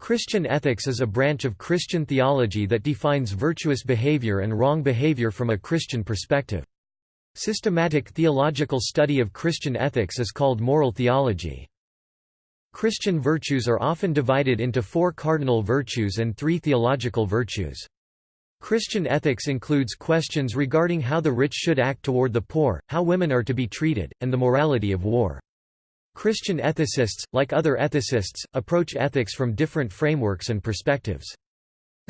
Christian ethics is a branch of Christian theology that defines virtuous behavior and wrong behavior from a Christian perspective. Systematic theological study of Christian ethics is called moral theology. Christian virtues are often divided into four cardinal virtues and three theological virtues. Christian ethics includes questions regarding how the rich should act toward the poor, how women are to be treated, and the morality of war. Christian ethicists, like other ethicists, approach ethics from different frameworks and perspectives.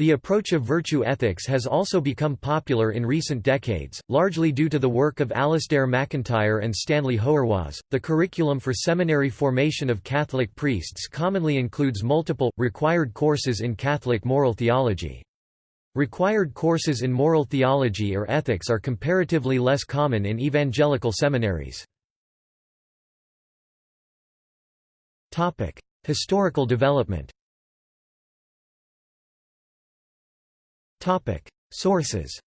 The approach of virtue ethics has also become popular in recent decades, largely due to the work of Alasdair MacIntyre and Stanley Hauerwas. The curriculum for seminary formation of Catholic priests commonly includes multiple, required courses in Catholic moral theology. Required courses in moral theology or ethics are comparatively less common in evangelical seminaries. Historical development Topic: Sources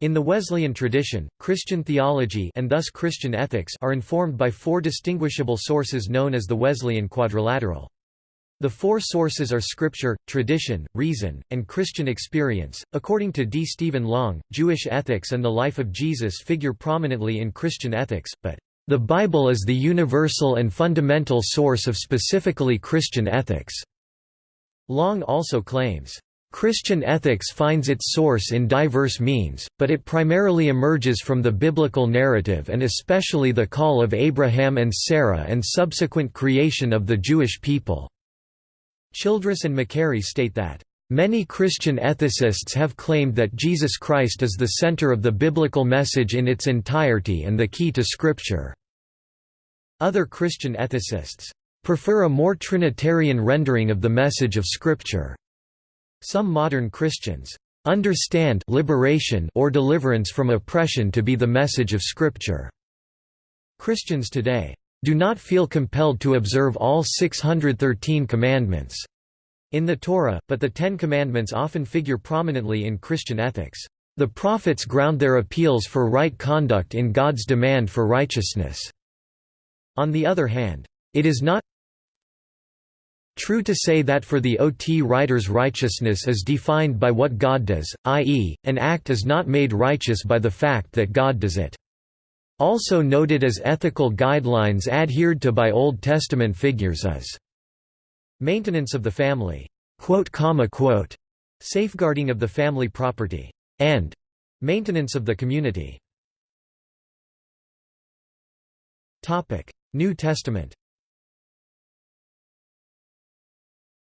In the Wesleyan tradition, Christian theology and thus Christian ethics are informed by four distinguishable sources known as the Wesleyan quadrilateral. The four sources are scripture, tradition, reason, and Christian experience. According to D. Stephen Long, Jewish ethics and the life of Jesus figure prominently in Christian ethics, but the Bible is the universal and fundamental source of specifically Christian ethics. Long also claims, Christian ethics finds its source in diverse means, but it primarily emerges from the biblical narrative and especially the call of Abraham and Sarah and subsequent creation of the Jewish people." Childress and Macquarrie state that, Many Christian ethicists have claimed that Jesus Christ is the center of the biblical message in its entirety and the key to Scripture. Other Christian ethicists prefer a more Trinitarian rendering of the message of Scripture. Some modern Christians understand liberation or deliverance from oppression to be the message of Scripture. Christians today do not feel compelled to observe all 613 commandments in the Torah, but the Ten Commandments often figure prominently in Christian ethics. The prophets ground their appeals for right conduct in God's demand for righteousness. On the other hand, it is not true to say that for the OT writers righteousness is defined by what God does, i.e., an act is not made righteous by the fact that God does it. Also noted as ethical guidelines adhered to by Old Testament figures is Maintenance of the family, safeguarding of the family property, and maintenance of the community. New Testament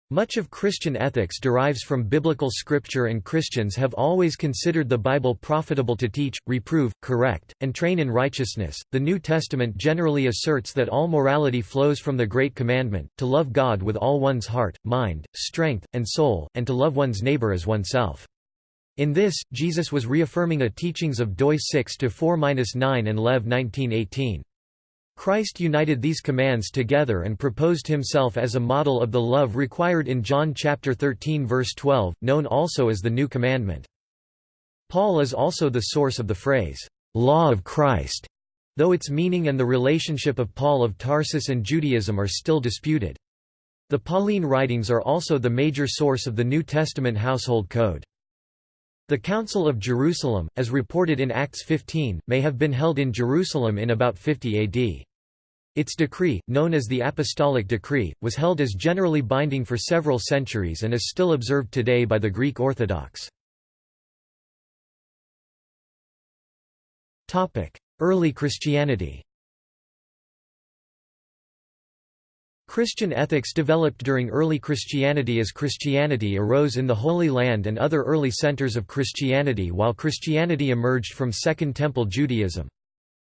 Much of Christian ethics derives from biblical scripture and Christians have always considered the Bible profitable to teach, reprove, correct, and train in righteousness. The New Testament generally asserts that all morality flows from the Great Commandment, to love God with all one's heart, mind, strength, and soul, and to love one's neighbor as oneself. In this, Jesus was reaffirming a teachings of Doi 6-4-9 and Lev 1918. Christ united these commands together and proposed himself as a model of the love required in John chapter 13 verse 12, known also as the New Commandment. Paul is also the source of the phrase, "'Law of Christ'", though its meaning and the relationship of Paul of Tarsus and Judaism are still disputed. The Pauline writings are also the major source of the New Testament household code. The Council of Jerusalem, as reported in Acts 15, may have been held in Jerusalem in about 50 AD. Its decree, known as the Apostolic Decree, was held as generally binding for several centuries and is still observed today by the Greek Orthodox. Early Christianity Christian ethics developed during early Christianity as Christianity arose in the Holy Land and other early centers of Christianity while Christianity emerged from Second Temple Judaism.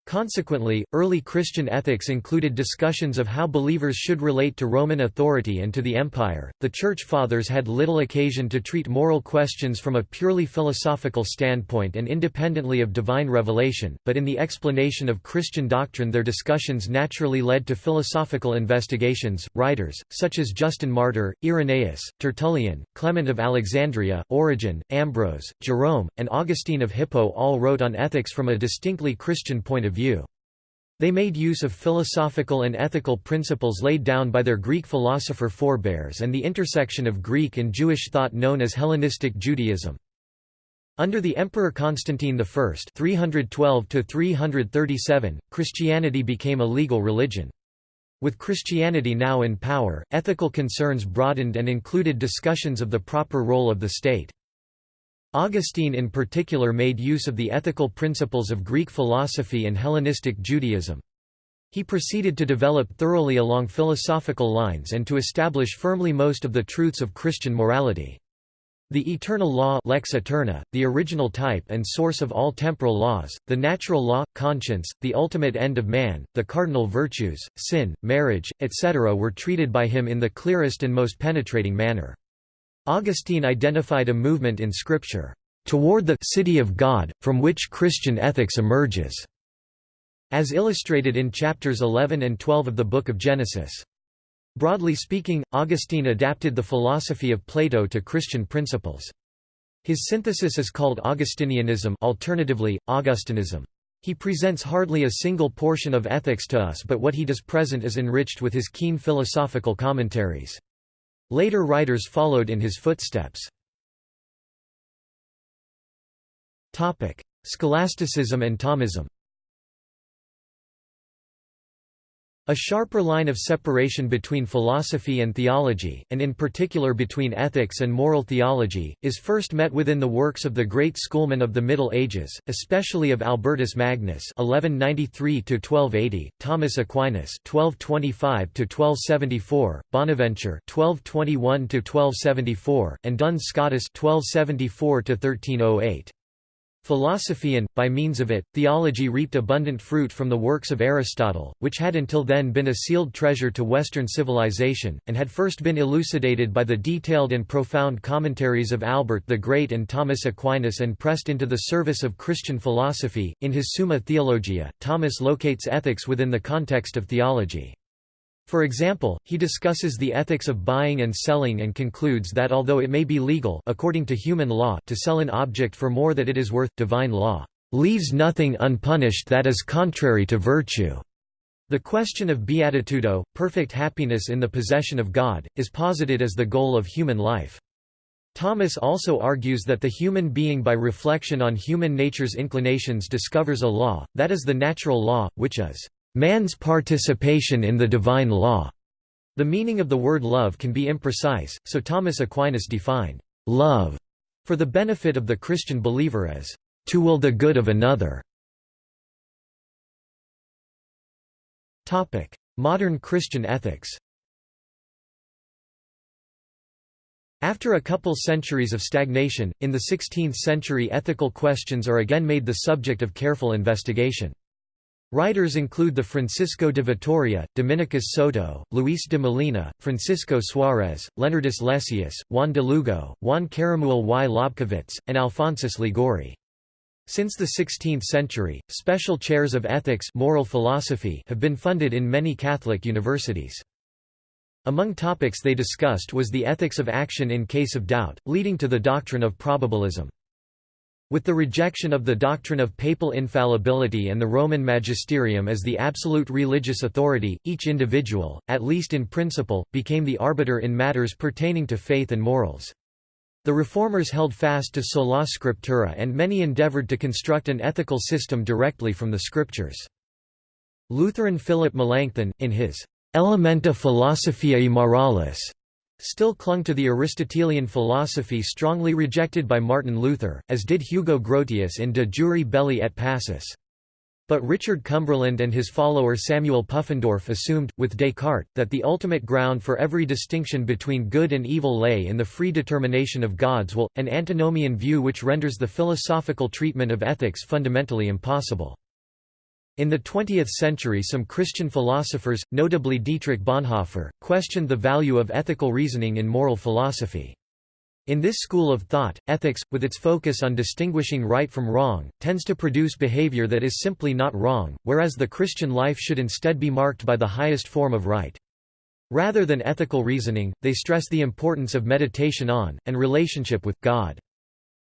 Consequently, early Christian ethics included discussions of how believers should relate to Roman authority and to the empire. The Church Fathers had little occasion to treat moral questions from a purely philosophical standpoint and independently of divine revelation, but in the explanation of Christian doctrine their discussions naturally led to philosophical investigations. Writers, such as Justin Martyr, Irenaeus, Tertullian, Clement of Alexandria, Origen, Ambrose, Jerome, and Augustine of Hippo all wrote on ethics from a distinctly Christian point of view. They made use of philosophical and ethical principles laid down by their Greek philosopher forebears and the intersection of Greek and Jewish thought known as Hellenistic Judaism. Under the Emperor Constantine I (312–337), Christianity became a legal religion. With Christianity now in power, ethical concerns broadened and included discussions of the proper role of the state. Augustine in particular made use of the ethical principles of Greek philosophy and Hellenistic Judaism. He proceeded to develop thoroughly along philosophical lines and to establish firmly most of the truths of Christian morality. The eternal law lex aeterna, the original type and source of all temporal laws, the natural law, conscience, the ultimate end of man, the cardinal virtues, sin, marriage, etc. were treated by him in the clearest and most penetrating manner. Augustine identified a movement in Scripture, "...toward the city of God, from which Christian ethics emerges." as illustrated in chapters 11 and 12 of the Book of Genesis. Broadly speaking, Augustine adapted the philosophy of Plato to Christian principles. His synthesis is called Augustinianism alternatively, Augustinism. He presents hardly a single portion of ethics to us but what he does present is enriched with his keen philosophical commentaries. Later writers followed in his footsteps. Scholasticism and Thomism A sharper line of separation between philosophy and theology, and in particular between ethics and moral theology, is first met within the works of the great schoolmen of the Middle Ages, especially of Albertus Magnus (1193–1280), Thomas Aquinas (1225–1274), Bonaventure (1221–1274), and Duns Scotus (1274–1308). Philosophy and, by means of it, theology reaped abundant fruit from the works of Aristotle, which had until then been a sealed treasure to Western civilization, and had first been elucidated by the detailed and profound commentaries of Albert the Great and Thomas Aquinas and pressed into the service of Christian philosophy. In his Summa Theologia, Thomas locates ethics within the context of theology. For example, he discusses the ethics of buying and selling and concludes that although it may be legal according to human law to sell an object for more that it is worth, divine law leaves nothing unpunished that is contrary to virtue. The question of beatitudo, perfect happiness in the possession of God, is posited as the goal of human life. Thomas also argues that the human being by reflection on human nature's inclinations discovers a law, that is the natural law, which is man's participation in the divine law. The meaning of the word love can be imprecise, so Thomas Aquinas defined love for the benefit of the Christian believer as to will the good of another. Topic: Modern Christian ethics. After a couple centuries of stagnation, in the 16th century ethical questions are again made the subject of careful investigation. Writers include the Francisco de Vitoria, Dominicus Soto, Luis de Molina, Francisco Suarez, Leonardus Lessius, Juan de Lugo, Juan Caramuel y Lobkowitz, and Alphonsus Liguori. Since the 16th century, special chairs of ethics moral philosophy have been funded in many Catholic universities. Among topics they discussed was the ethics of action in case of doubt, leading to the doctrine of probabilism. With the rejection of the doctrine of papal infallibility and the Roman magisterium as the absolute religious authority, each individual, at least in principle, became the arbiter in matters pertaining to faith and morals. The reformers held fast to sola scriptura and many endeavored to construct an ethical system directly from the scriptures. Lutheran Philip Melanchthon, in his Elementa Philosophiae Moralis, still clung to the Aristotelian philosophy strongly rejected by Martin Luther, as did Hugo Grotius in De Jure Belli et Pacis. But Richard Cumberland and his follower Samuel Pufendorf assumed, with Descartes, that the ultimate ground for every distinction between good and evil lay in the free determination of God's will, an antinomian view which renders the philosophical treatment of ethics fundamentally impossible. In the 20th century some Christian philosophers, notably Dietrich Bonhoeffer, questioned the value of ethical reasoning in moral philosophy. In this school of thought, ethics, with its focus on distinguishing right from wrong, tends to produce behavior that is simply not wrong, whereas the Christian life should instead be marked by the highest form of right. Rather than ethical reasoning, they stress the importance of meditation on, and relationship with, God.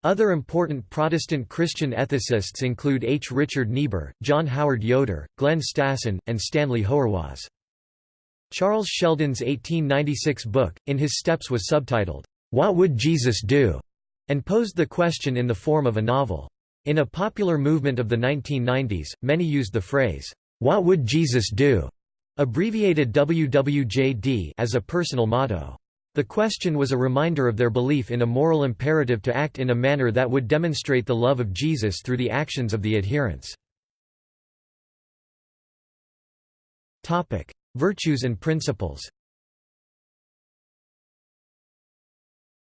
Other important Protestant Christian ethicists include H. Richard Niebuhr, John Howard Yoder, Glenn Stassen, and Stanley Hauerwas. Charles Sheldon's 1896 book, In His Steps was subtitled, What Would Jesus Do? and posed the question in the form of a novel. In a popular movement of the 1990s, many used the phrase, "'What would Jesus do?' abbreviated WWJD as a personal motto. The question was a reminder of their belief in a moral imperative to act in a manner that would demonstrate the love of Jesus through the actions of the adherents. Virtues and principles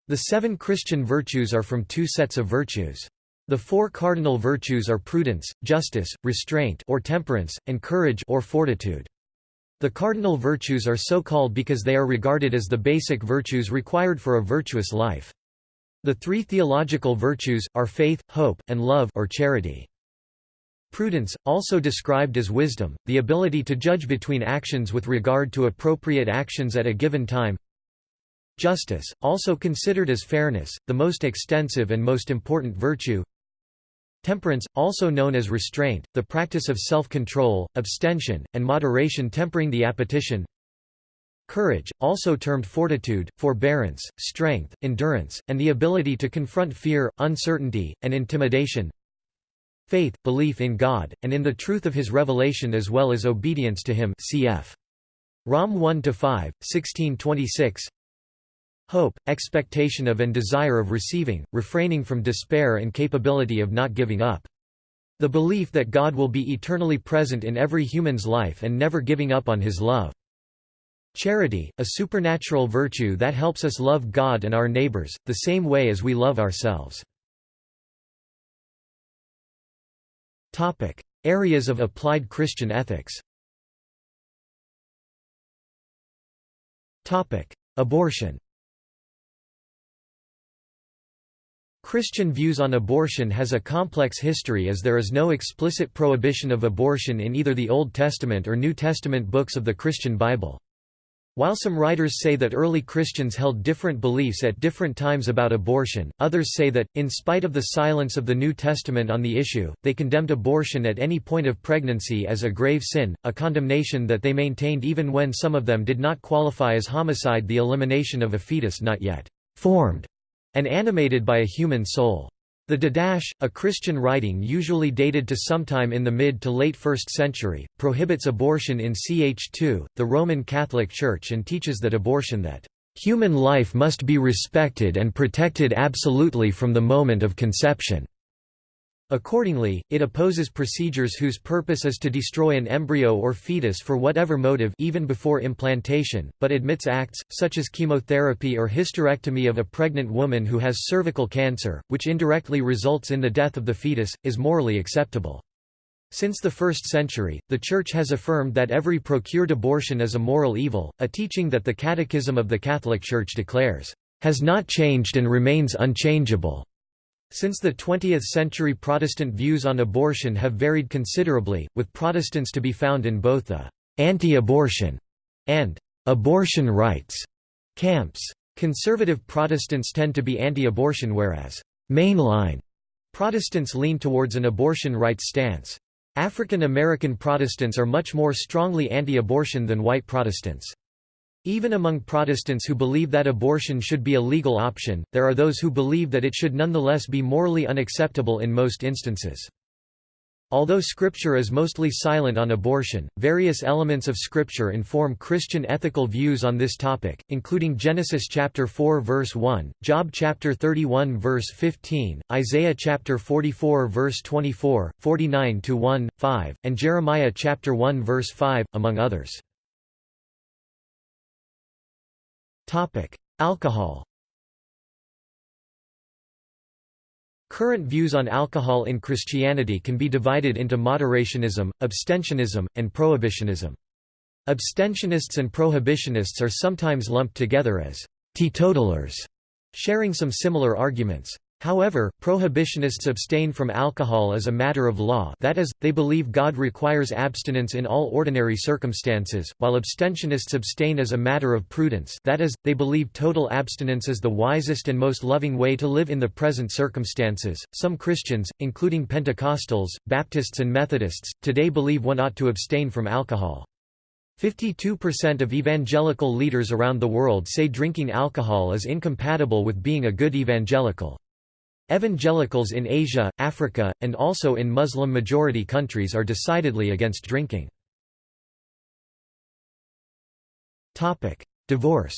The seven Christian virtues are from two sets of virtues. The four cardinal virtues are prudence, justice, restraint or temperance, and courage or fortitude. The cardinal virtues are so called because they are regarded as the basic virtues required for a virtuous life. The three theological virtues, are faith, hope, and love or charity. Prudence, also described as wisdom, the ability to judge between actions with regard to appropriate actions at a given time. Justice, also considered as fairness, the most extensive and most important virtue. Temperance, also known as restraint, the practice of self-control, abstention, and moderation tempering the appetition. Courage, also termed fortitude, forbearance, strength, endurance, and the ability to confront fear, uncertainty, and intimidation. Faith, belief in God, and in the truth of his revelation as well as obedience to him cf. Rom 1–5, 1626 Hope, expectation of and desire of receiving, refraining from despair and capability of not giving up. The belief that God will be eternally present in every human's life and never giving up on his love. Charity, a supernatural virtue that helps us love God and our neighbors, the same way as we love ourselves. Areas of applied Christian ethics Abortion Christian views on abortion has a complex history as there is no explicit prohibition of abortion in either the Old Testament or New Testament books of the Christian Bible. While some writers say that early Christians held different beliefs at different times about abortion, others say that, in spite of the silence of the New Testament on the issue, they condemned abortion at any point of pregnancy as a grave sin, a condemnation that they maintained even when some of them did not qualify as homicide the elimination of a fetus not yet formed and animated by a human soul. The Didache, a Christian writing usually dated to sometime in the mid to late 1st century, prohibits abortion in ch2, the Roman Catholic Church and teaches that abortion that Human life must be respected and protected absolutely from the moment of conception. Accordingly, it opposes procedures whose purpose is to destroy an embryo or fetus for whatever motive even before implantation, but admits acts, such as chemotherapy or hysterectomy of a pregnant woman who has cervical cancer, which indirectly results in the death of the fetus, is morally acceptable. Since the first century, the Church has affirmed that every procured abortion is a moral evil, a teaching that the Catechism of the Catholic Church declares, "...has not changed and remains unchangeable." Since the 20th century Protestant views on abortion have varied considerably, with Protestants to be found in both the «anti-abortion» and «abortion rights» camps. Conservative Protestants tend to be anti-abortion whereas «mainline» Protestants lean towards an abortion rights stance. African American Protestants are much more strongly anti-abortion than white Protestants. Even among Protestants who believe that abortion should be a legal option, there are those who believe that it should nonetheless be morally unacceptable in most instances. Although Scripture is mostly silent on abortion, various elements of Scripture inform Christian ethical views on this topic, including Genesis chapter 4 verse 1, Job chapter 31 verse 15, Isaiah chapter 44 verse 24, 49 to 1, 5, and Jeremiah chapter 1 verse 5, among others. Alcohol Current views on alcohol in Christianity can be divided into moderationism, abstentionism, and prohibitionism. Abstentionists and prohibitionists are sometimes lumped together as teetotalers, sharing some similar arguments. However, prohibitionists abstain from alcohol as a matter of law that is, they believe God requires abstinence in all ordinary circumstances, while abstentionists abstain as a matter of prudence that is, they believe total abstinence is the wisest and most loving way to live in the present circumstances. Some Christians, including Pentecostals, Baptists and Methodists, today believe one ought to abstain from alcohol. 52% of evangelical leaders around the world say drinking alcohol is incompatible with being a good evangelical. Evangelicals in Asia, Africa, and also in Muslim-majority countries are decidedly against drinking. Divorce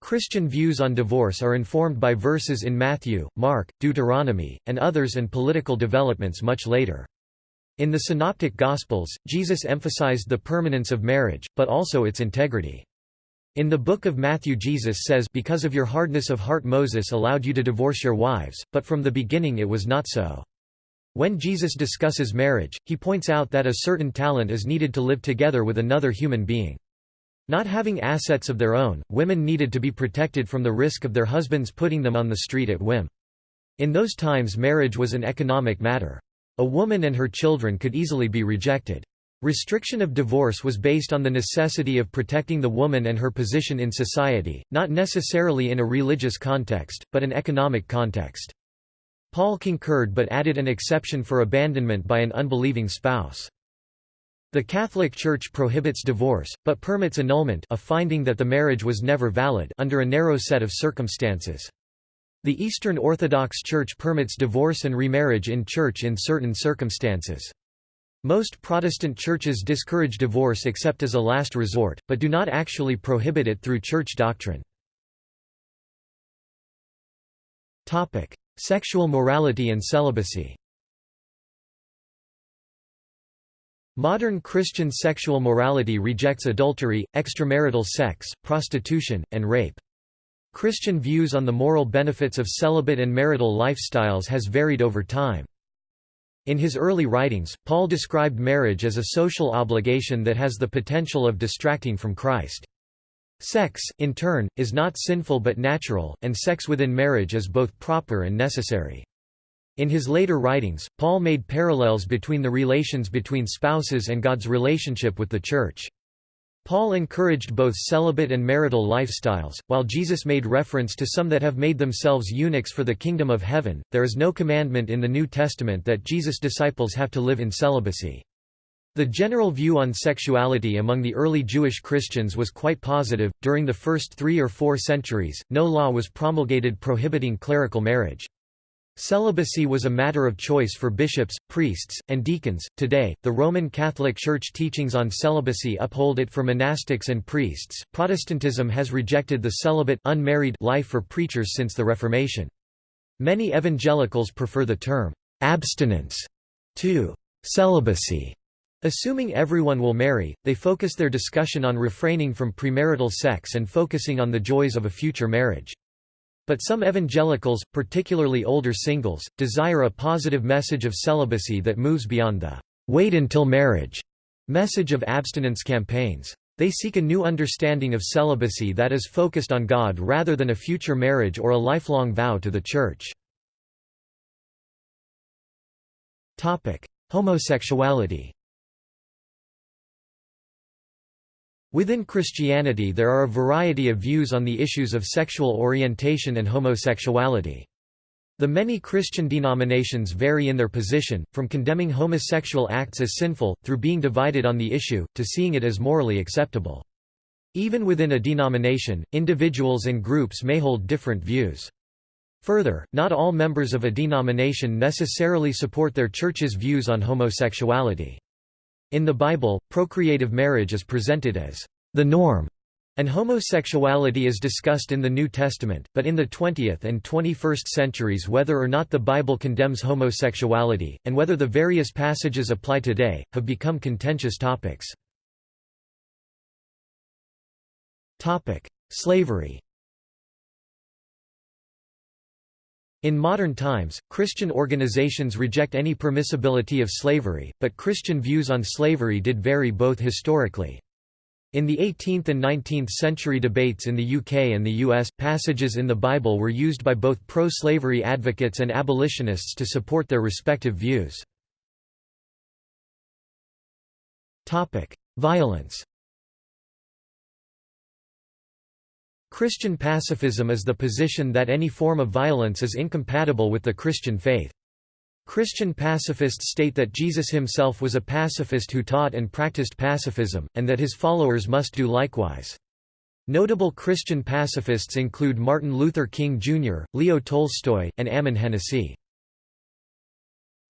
Christian views on divorce are informed by verses in Matthew, Mark, Deuteronomy, and others and political developments much later. In the Synoptic Gospels, Jesus emphasized the permanence of marriage, but also its integrity. In the book of Matthew Jesus says because of your hardness of heart Moses allowed you to divorce your wives, but from the beginning it was not so. When Jesus discusses marriage, he points out that a certain talent is needed to live together with another human being. Not having assets of their own, women needed to be protected from the risk of their husbands putting them on the street at whim. In those times marriage was an economic matter. A woman and her children could easily be rejected. Restriction of divorce was based on the necessity of protecting the woman and her position in society, not necessarily in a religious context, but an economic context. Paul concurred but added an exception for abandonment by an unbelieving spouse. The Catholic Church prohibits divorce, but permits annulment a finding that the marriage was never valid under a narrow set of circumstances. The Eastern Orthodox Church permits divorce and remarriage in church in certain circumstances. Most Protestant churches discourage divorce except as a last resort, but do not actually prohibit it through church doctrine. Sexual morality and celibacy Modern Christian sexual morality rejects adultery, extramarital sex, prostitution, and rape. Christian views on the moral benefits of celibate and marital lifestyles has varied over time. In his early writings, Paul described marriage as a social obligation that has the potential of distracting from Christ. Sex, in turn, is not sinful but natural, and sex within marriage is both proper and necessary. In his later writings, Paul made parallels between the relations between spouses and God's relationship with the Church. Paul encouraged both celibate and marital lifestyles, while Jesus made reference to some that have made themselves eunuchs for the kingdom of heaven. There is no commandment in the New Testament that Jesus' disciples have to live in celibacy. The general view on sexuality among the early Jewish Christians was quite positive. During the first three or four centuries, no law was promulgated prohibiting clerical marriage. Celibacy was a matter of choice for bishops, priests, and deacons. Today, the Roman Catholic Church teachings on celibacy uphold it for monastics and priests. Protestantism has rejected the celibate unmarried life for preachers since the Reformation. Many evangelicals prefer the term abstinence to celibacy. Assuming everyone will marry, they focus their discussion on refraining from premarital sex and focusing on the joys of a future marriage. But some evangelicals, particularly older singles, desire a positive message of celibacy that moves beyond the wait until marriage message of abstinence campaigns. They seek a new understanding of celibacy that is focused on God rather than a future marriage or a lifelong vow to the Church. Homosexuality Within Christianity there are a variety of views on the issues of sexual orientation and homosexuality. The many Christian denominations vary in their position, from condemning homosexual acts as sinful, through being divided on the issue, to seeing it as morally acceptable. Even within a denomination, individuals and groups may hold different views. Further, not all members of a denomination necessarily support their church's views on homosexuality. In the Bible, procreative marriage is presented as the norm, and homosexuality is discussed in the New Testament, but in the 20th and 21st centuries whether or not the Bible condemns homosexuality, and whether the various passages apply today, have become contentious topics. Slavery In modern times, Christian organizations reject any permissibility of slavery, but Christian views on slavery did vary both historically. In the 18th and 19th century debates in the UK and the US, passages in the Bible were used by both pro-slavery advocates and abolitionists to support their respective views. Violence Christian pacifism is the position that any form of violence is incompatible with the Christian faith. Christian pacifists state that Jesus himself was a pacifist who taught and practiced pacifism, and that his followers must do likewise. Notable Christian pacifists include Martin Luther King Jr., Leo Tolstoy, and Ammon Hennacy.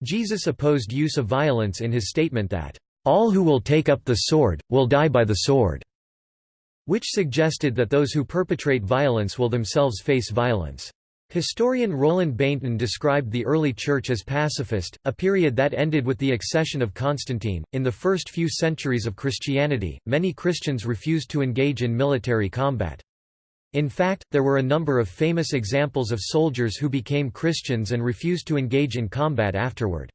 Jesus opposed use of violence in his statement that, "...all who will take up the sword, will die by the sword." Which suggested that those who perpetrate violence will themselves face violence. Historian Roland Bainton described the early church as pacifist, a period that ended with the accession of Constantine. In the first few centuries of Christianity, many Christians refused to engage in military combat. In fact, there were a number of famous examples of soldiers who became Christians and refused to engage in combat afterward.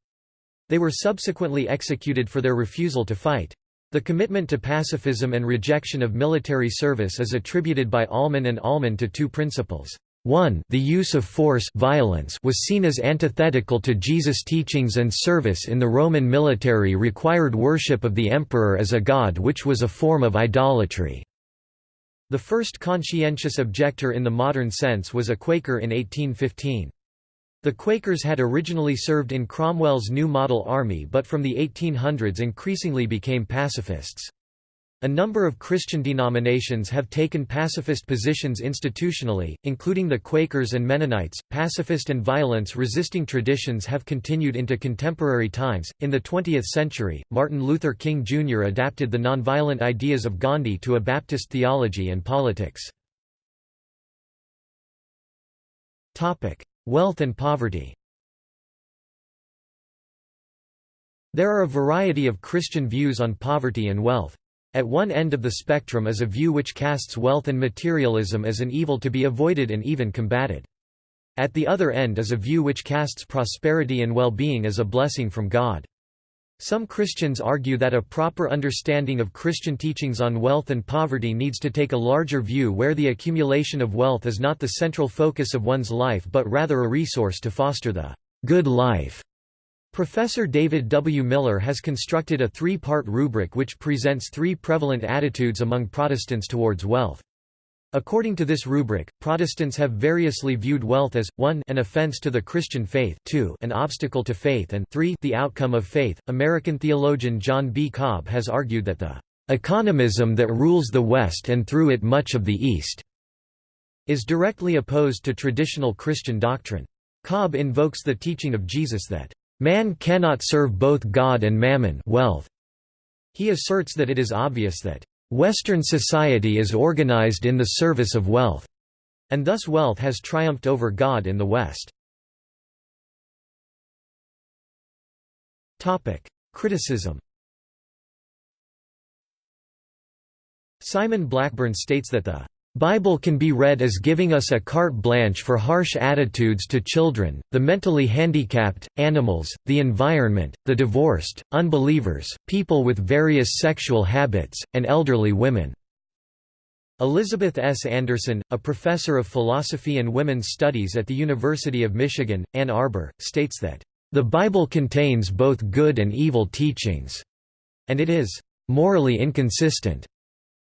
They were subsequently executed for their refusal to fight. The commitment to pacifism and rejection of military service is attributed by Allman and Allman to two principles. 1 the use of force violence was seen as antithetical to Jesus' teachings and service in the Roman military required worship of the emperor as a god which was a form of idolatry. The first conscientious objector in the modern sense was a Quaker in 1815. The Quakers had originally served in Cromwell's New Model Army but from the 1800s increasingly became pacifists. A number of Christian denominations have taken pacifist positions institutionally, including the Quakers and Mennonites. Pacifist and violence resisting traditions have continued into contemporary times. In the 20th century, Martin Luther King Jr. adapted the nonviolent ideas of Gandhi to a Baptist theology and politics. Topic: Wealth and poverty There are a variety of Christian views on poverty and wealth. At one end of the spectrum is a view which casts wealth and materialism as an evil to be avoided and even combated. At the other end is a view which casts prosperity and well-being as a blessing from God. Some Christians argue that a proper understanding of Christian teachings on wealth and poverty needs to take a larger view where the accumulation of wealth is not the central focus of one's life but rather a resource to foster the good life. Professor David W. Miller has constructed a three-part rubric which presents three prevalent attitudes among Protestants towards wealth. According to this rubric, Protestants have variously viewed wealth as 1 an offense to the Christian faith, 2 an obstacle to faith and 3 the outcome of faith. American theologian John B. Cobb has argued that the economism that rules the West and through it much of the East is directly opposed to traditional Christian doctrine. Cobb invokes the teaching of Jesus that man cannot serve both God and mammon wealth. He asserts that it is obvious that Western society is organized in the service of wealth, and thus wealth has triumphed over God in the West. Criticism Simon Blackburn states that the Bible can be read as giving us a carte blanche for harsh attitudes to children, the mentally handicapped, animals, the environment, the divorced, unbelievers, people with various sexual habits, and elderly women. Elizabeth S. Anderson, a professor of philosophy and women's studies at the University of Michigan, Ann Arbor, states that, "...the Bible contains both good and evil teachings," and it is "...morally inconsistent."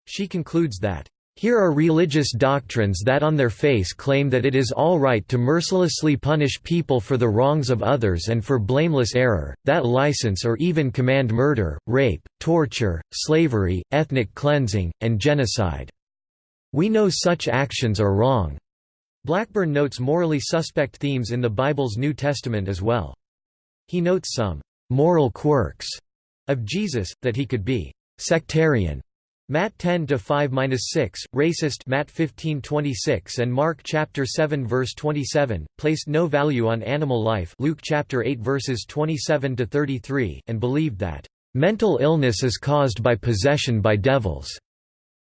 She concludes that here are religious doctrines that on their face claim that it is all right to mercilessly punish people for the wrongs of others and for blameless error, that license or even command murder, rape, torture, slavery, ethnic cleansing, and genocide. We know such actions are wrong. Blackburn notes morally suspect themes in the Bible's New Testament as well. He notes some moral quirks of Jesus, that he could be sectarian Matt 10 to 5-6, racist Matt 15:26 and Mark chapter 7 verse 27, placed no value on animal life Luke chapter 8 verses 27 to 33 and believed that mental illness is caused by possession by devils.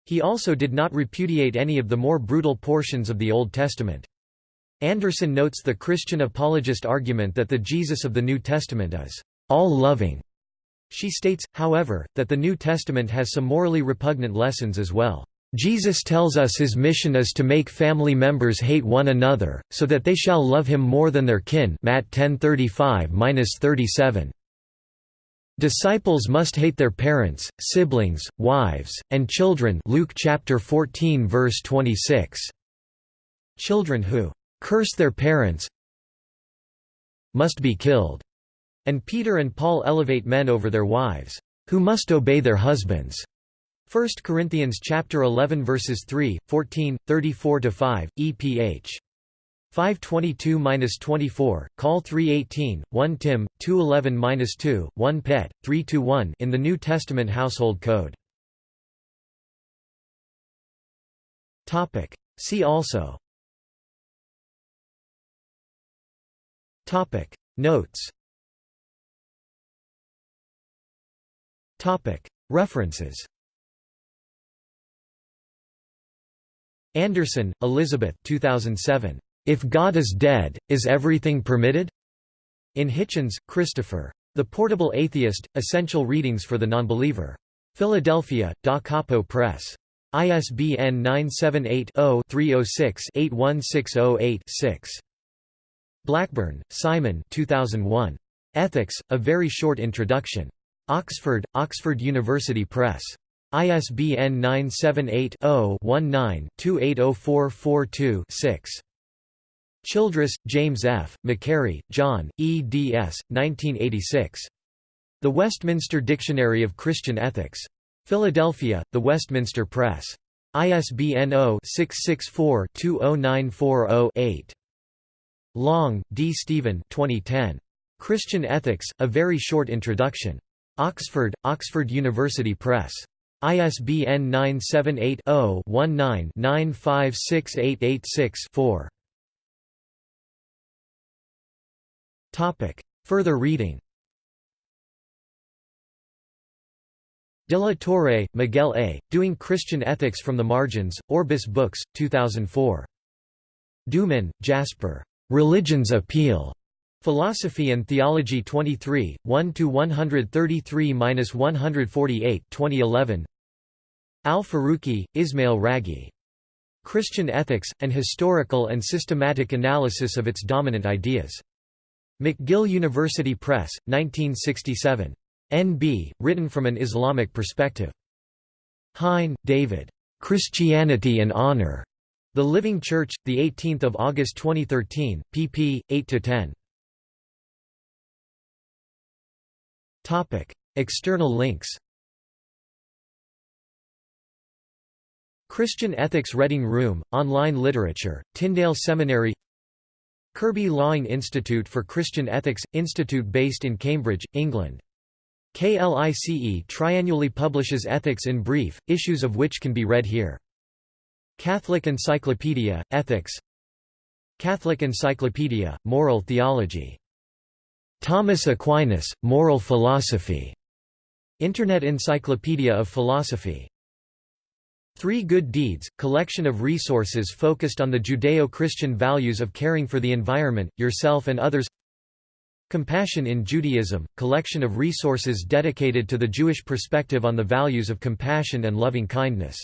He also did not repudiate any of the more brutal portions of the Old Testament. Anderson notes the Christian apologist argument that the Jesus of the New Testament is all-loving She states, however, that the New Testament has some morally repugnant lessons as well. Jesus tells us his mission is to make family members hate one another, so that they shall love him more than their kin Matt 10:35-37. Disciples must hate their parents, siblings, wives, and children Luke chapter 14 verse 26. Children who curse their parents must be killed. And Peter and Paul elevate men over their wives, who must obey their husbands. 1 Corinthians chapter 11 verses 3, 14, 34-5, EPH. 522-24, Call 318, 1 Tim, 211-2, 1 Pet, 3-1 in the New Testament Household Code. Topic See also Topic Notes References Anderson, Elizabeth 2007. If God is Dead, Is Everything Permitted? In Hitchens, Christopher. The Portable Atheist, Essential Readings for the Nonbeliever. Philadelphia, Da Capo Press. ISBN 978 0 306 81608 6. Blackburn, Simon 2001. Ethics, A Very Short Introduction. Oxford, Oxford University Press. ISBN 978-0-19-280442-6. Childress, James F., Macquarrie, John, eds. 1986. The Westminster Dictionary of Christian Ethics. Philadelphia, The Westminster Press. ISBN 0-664-20940-8. Long, D. Stephen 2010. Christian Ethics, A Very Short Introduction. Oxford, Oxford University Press. ISBN 978 0 19 956886 Further reading De la Torre, Miguel A., Doing Christian Ethics from the Margins, Orbis Books, 2004. Duman, Jasper. Religion's Appeal. Philosophy and Theology 23, 1–133–148 2011 Al-Faruqi, Ismail Raji. Christian Ethics, An Historical and Systematic Analysis of Its Dominant Ideas. McGill University Press, 1967. N.B., written from an Islamic perspective. Hein, David. Christianity and Honor. The Living Church, 18 August 2013, pp. 8–10. External links Christian Ethics Reading Room, Online Literature, Tyndale Seminary Kirby Laing Institute for Christian Ethics – Institute based in Cambridge, England. KLICE triannually publishes Ethics in Brief, issues of which can be read here. Catholic Encyclopedia, Ethics Catholic Encyclopedia, Moral Theology Thomas Aquinas, Moral Philosophy. Internet Encyclopedia of Philosophy. Three Good Deeds, collection of resources focused on the Judeo-Christian values of caring for the environment, yourself and others Compassion in Judaism, collection of resources dedicated to the Jewish perspective on the values of compassion and loving kindness